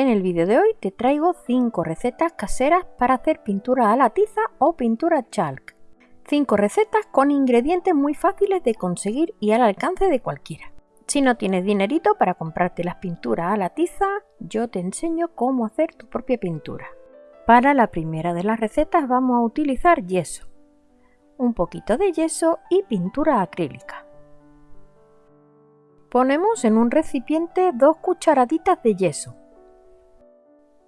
En el vídeo de hoy te traigo 5 recetas caseras para hacer pintura a la tiza o pintura chalk. 5 recetas con ingredientes muy fáciles de conseguir y al alcance de cualquiera. Si no tienes dinerito para comprarte las pinturas a la tiza, yo te enseño cómo hacer tu propia pintura. Para la primera de las recetas vamos a utilizar yeso, un poquito de yeso y pintura acrílica. Ponemos en un recipiente dos cucharaditas de yeso.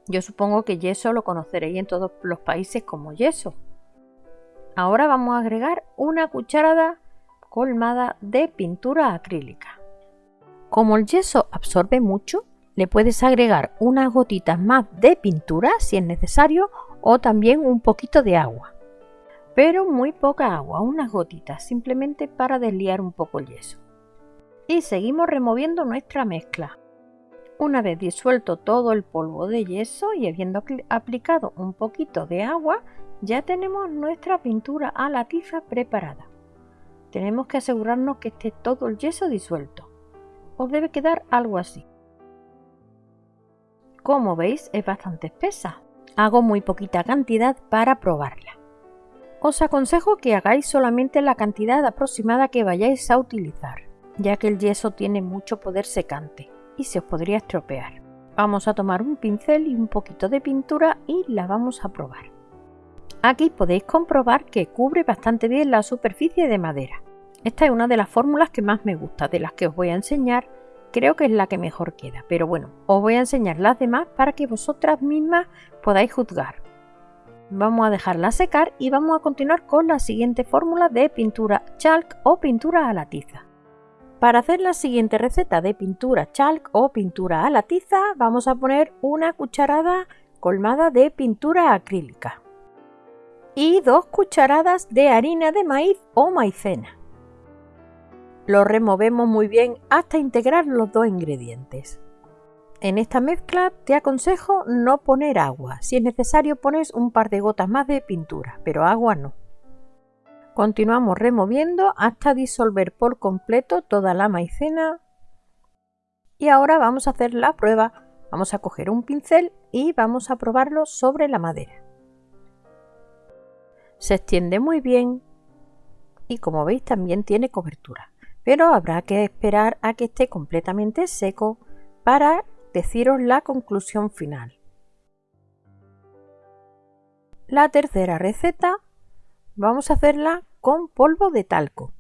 Yo supongo que yeso lo conoceréis en todos los países como yeso. Ahora vamos a agregar una cucharada colmada de pintura acrílica. Como el yeso absorbe mucho, le puedes agregar unas gotitas más de pintura si es necesario o también un poquito de agua. Pero muy poca agua, unas gotitas, simplemente para desliar un poco el yeso y seguimos removiendo nuestra mezcla. Una vez disuelto todo el polvo de yeso y habiendo aplicado un poquito de agua, ya tenemos nuestra pintura a la tiza preparada. Tenemos que asegurarnos que esté todo el yeso disuelto. Os debe quedar algo así. Como veis es bastante espesa. Hago muy poquita cantidad para probarla. Os aconsejo que hagáis solamente la cantidad aproximada que vayáis a utilizar ya que el yeso tiene mucho poder secante y se os podría estropear. Vamos a tomar un pincel y un poquito de pintura y la vamos a probar. Aquí podéis comprobar que cubre bastante bien la superficie de madera. Esta es una de las fórmulas que más me gusta, de las que os voy a enseñar, creo que es la que mejor queda, pero bueno, os voy a enseñar las demás para que vosotras mismas podáis juzgar. Vamos a dejarla secar y vamos a continuar con la siguiente fórmula de pintura chalk o pintura a la tiza. Para hacer la siguiente receta de pintura chalk o pintura a la tiza vamos a poner una cucharada colmada de pintura acrílica y dos cucharadas de harina de maíz o maicena. Lo removemos muy bien hasta integrar los dos ingredientes. En esta mezcla te aconsejo no poner agua, si es necesario pones un par de gotas más de pintura, pero agua no. Continuamos removiendo hasta disolver por completo toda la maicena. Y ahora vamos a hacer la prueba. Vamos a coger un pincel y vamos a probarlo sobre la madera. Se extiende muy bien y como veis también tiene cobertura. Pero habrá que esperar a que esté completamente seco para deciros la conclusión final. La tercera receta Vamos a hacerla con polvo de talco.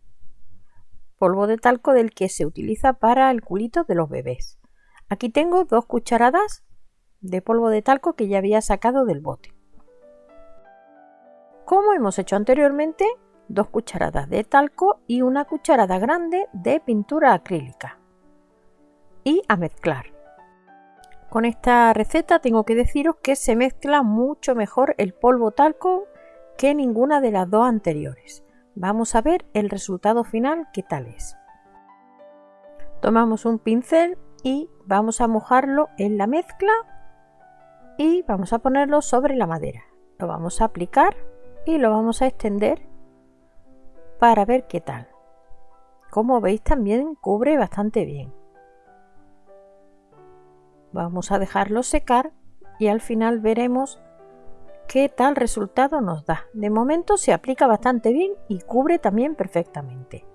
Polvo de talco del que se utiliza para el culito de los bebés. Aquí tengo dos cucharadas de polvo de talco que ya había sacado del bote. Como hemos hecho anteriormente, dos cucharadas de talco y una cucharada grande de pintura acrílica. Y a mezclar. Con esta receta tengo que deciros que se mezcla mucho mejor el polvo talco que ninguna de las dos anteriores. Vamos a ver el resultado final qué tal es. Tomamos un pincel y vamos a mojarlo en la mezcla y vamos a ponerlo sobre la madera. Lo vamos a aplicar y lo vamos a extender para ver qué tal. Como veis también cubre bastante bien. Vamos a dejarlo secar y al final veremos qué tal resultado nos da. De momento se aplica bastante bien y cubre también perfectamente.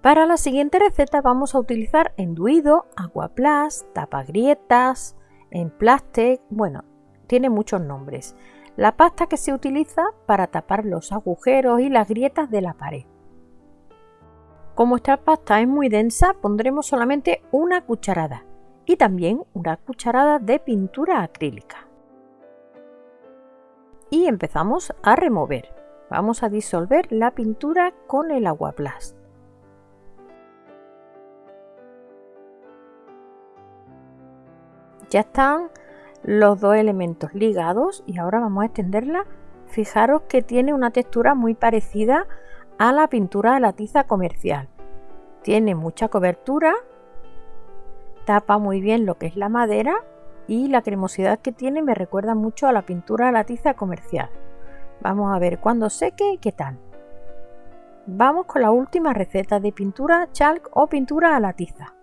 Para la siguiente receta vamos a utilizar enduido, aguaplas, tapagrietas, emplastic, bueno, tiene muchos nombres. La pasta que se utiliza para tapar los agujeros y las grietas de la pared. Como esta pasta es muy densa, pondremos solamente una cucharada y también una cucharada de pintura acrílica. Y empezamos a remover. Vamos a disolver la pintura con el agua plast. Ya están los dos elementos ligados y ahora vamos a extenderla. Fijaros que tiene una textura muy parecida a la pintura de la tiza comercial. Tiene mucha cobertura tapa muy bien lo que es la madera y la cremosidad que tiene me recuerda mucho a la pintura a la tiza comercial. Vamos a ver cuando seque qué tal. Vamos con la última receta de pintura chalk o pintura a la tiza.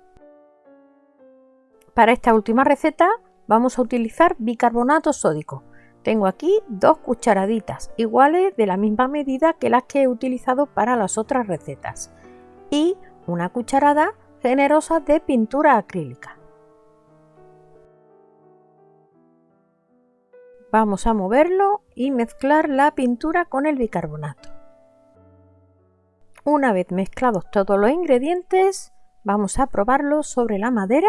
Para esta última receta vamos a utilizar bicarbonato sódico. Tengo aquí dos cucharaditas iguales de la misma medida que las que he utilizado para las otras recetas y una cucharada generosa de pintura acrílica. Vamos a moverlo y mezclar la pintura con el bicarbonato. Una vez mezclados todos los ingredientes, vamos a probarlo sobre la madera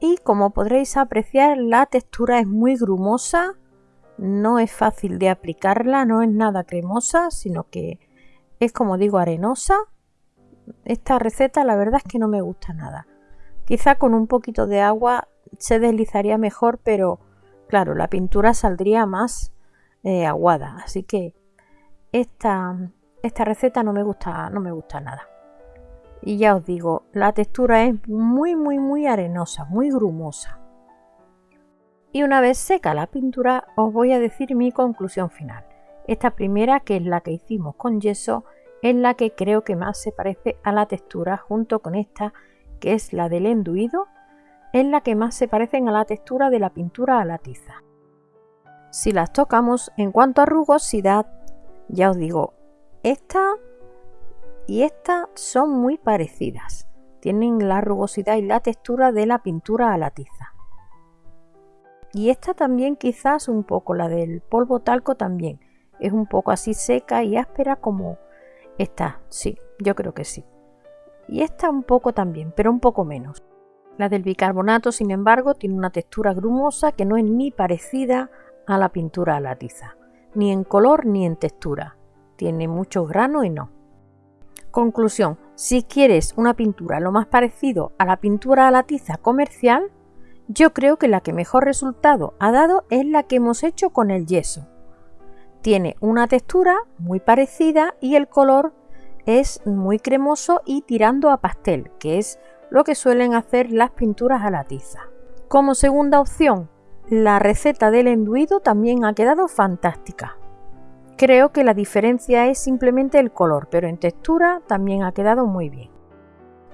y como podréis apreciar la textura es muy grumosa, no es fácil de aplicarla, no es nada cremosa, sino que es como digo arenosa. Esta receta la verdad es que no me gusta nada. Quizá con un poquito de agua se deslizaría mejor, pero claro, la pintura saldría más eh, aguada, así que esta, esta receta no me gusta, no me gusta nada y ya os digo, la textura es muy muy muy arenosa, muy grumosa. Y una vez seca la pintura os voy a decir mi conclusión final. Esta primera, que es la que hicimos con yeso, es la que creo que más se parece a la textura junto con esta, que es la del enduido, es la que más se parecen a la textura de la pintura a la tiza. Si las tocamos en cuanto a rugosidad, ya os digo, esta y estas son muy parecidas. Tienen la rugosidad y la textura de la pintura a la tiza. Y esta también quizás un poco, la del polvo talco también. Es un poco así seca y áspera como esta. Sí, yo creo que sí. Y esta un poco también, pero un poco menos. La del bicarbonato, sin embargo, tiene una textura grumosa que no es ni parecida a la pintura a la tiza. Ni en color ni en textura. Tiene mucho grano y no. Conclusión, si quieres una pintura lo más parecido a la pintura a la tiza comercial, yo creo que la que mejor resultado ha dado es la que hemos hecho con el yeso. Tiene una textura muy parecida y el color es muy cremoso y tirando a pastel, que es lo que suelen hacer las pinturas a la tiza. Como segunda opción, la receta del enduido también ha quedado fantástica. Creo que la diferencia es simplemente el color, pero en textura también ha quedado muy bien.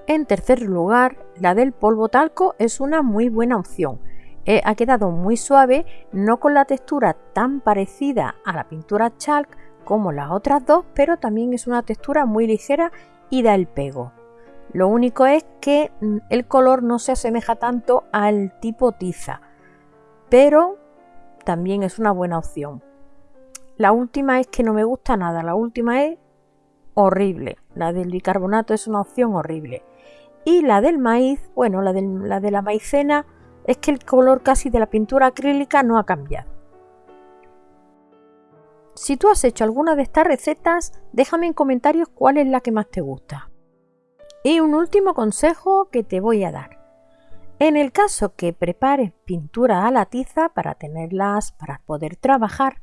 En tercer lugar, la del polvo talco es una muy buena opción. Eh, ha quedado muy suave, no con la textura tan parecida a la pintura chalk como las otras dos, pero también es una textura muy ligera y da el pego. Lo único es que mm, el color no se asemeja tanto al tipo tiza, pero también es una buena opción. La última es que no me gusta nada, la última es horrible. La del bicarbonato es una opción horrible. Y la del maíz, bueno, la, la de la maicena es que el color casi de la pintura acrílica no ha cambiado. Si tú has hecho alguna de estas recetas, déjame en comentarios cuál es la que más te gusta. Y un último consejo que te voy a dar. En el caso que prepares pintura a la tiza para tenerlas, para poder trabajar,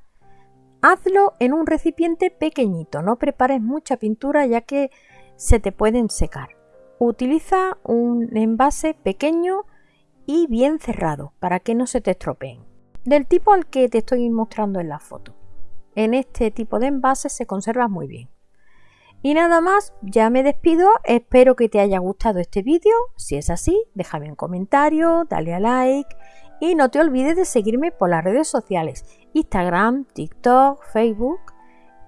Hazlo en un recipiente pequeñito, no prepares mucha pintura ya que se te pueden secar. Utiliza un envase pequeño y bien cerrado para que no se te estropeen. Del tipo al que te estoy mostrando en la foto. En este tipo de envases se conserva muy bien. Y nada más, ya me despido, espero que te haya gustado este vídeo, si es así, déjame un comentario, dale a like y no te olvides de seguirme por las redes sociales, Instagram, TikTok, Facebook.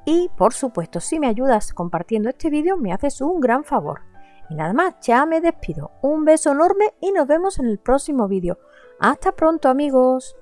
Y por supuesto, si me ayudas compartiendo este vídeo, me haces un gran favor. Y nada más, ya me despido. Un beso enorme y nos vemos en el próximo vídeo. Hasta pronto amigos.